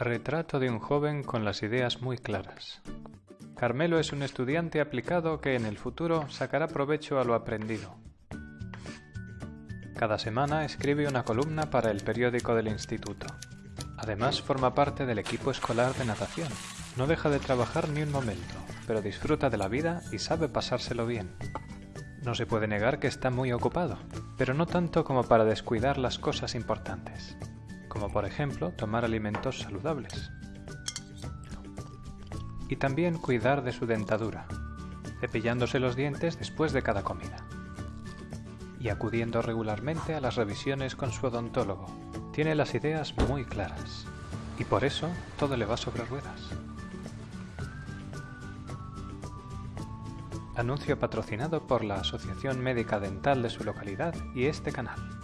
Retrato de un joven con las ideas muy claras. Carmelo es un estudiante aplicado que en el futuro sacará provecho a lo aprendido. Cada semana escribe una columna para el periódico del instituto. Además forma parte del equipo escolar de natación. No deja de trabajar ni un momento, pero disfruta de la vida y sabe pasárselo bien. No se puede negar que está muy ocupado, pero no tanto como para descuidar las cosas importantes como por ejemplo tomar alimentos saludables. Y también cuidar de su dentadura, cepillándose los dientes después de cada comida. Y acudiendo regularmente a las revisiones con su odontólogo. Tiene las ideas muy claras. Y por eso todo le va sobre ruedas. Anuncio patrocinado por la Asociación Médica Dental de su localidad y este canal.